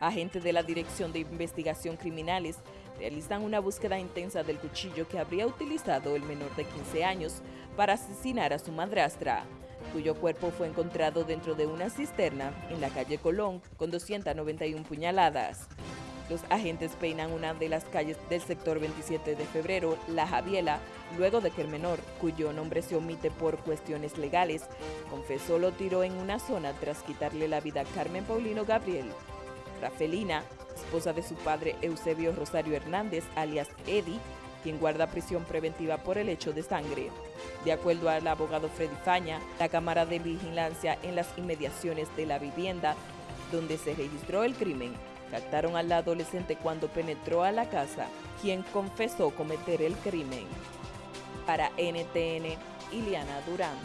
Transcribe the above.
Agentes de la Dirección de Investigación Criminales realizan una búsqueda intensa del cuchillo que habría utilizado el menor de 15 años para asesinar a su madrastra, cuyo cuerpo fue encontrado dentro de una cisterna en la calle Colón con 291 puñaladas. Los agentes peinan una de las calles del sector 27 de febrero, La Javiela, luego de que el menor, cuyo nombre se omite por cuestiones legales, confesó lo tiró en una zona tras quitarle la vida a Carmen Paulino Gabriel. Rafelina, esposa de su padre Eusebio Rosario Hernández, alias Eddie, quien guarda prisión preventiva por el hecho de sangre. De acuerdo al abogado Freddy Faña, la cámara de vigilancia en las inmediaciones de la vivienda donde se registró el crimen captaron al adolescente cuando penetró a la casa, quien confesó cometer el crimen. Para NTN, Iliana Durán.